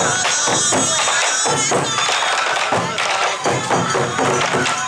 Thank you.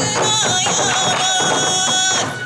すごい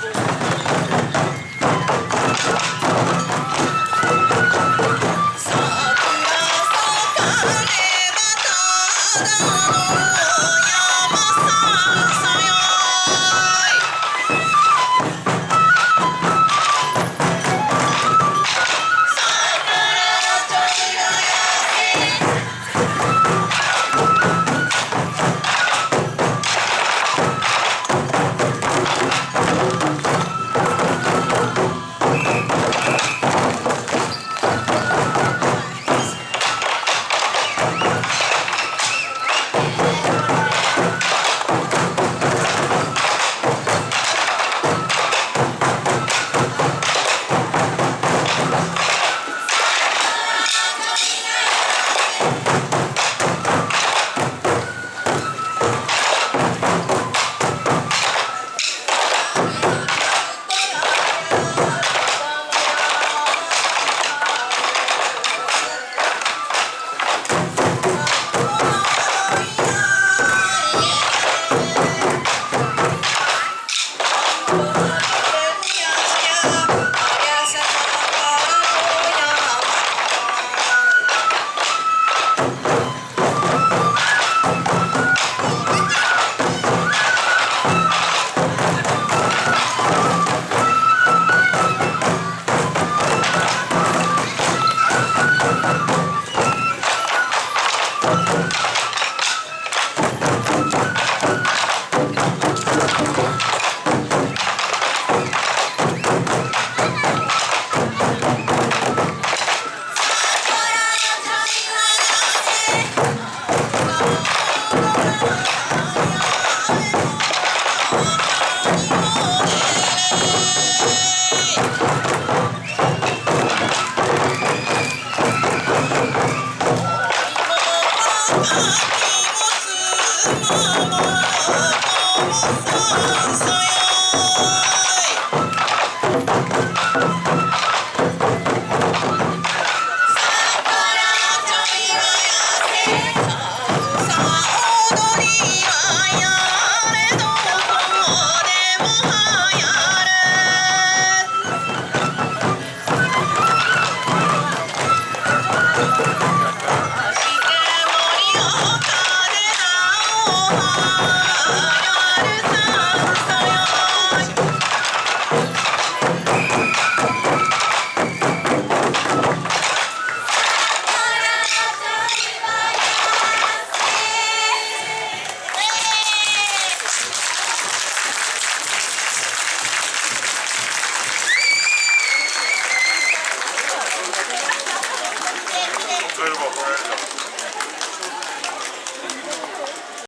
も怒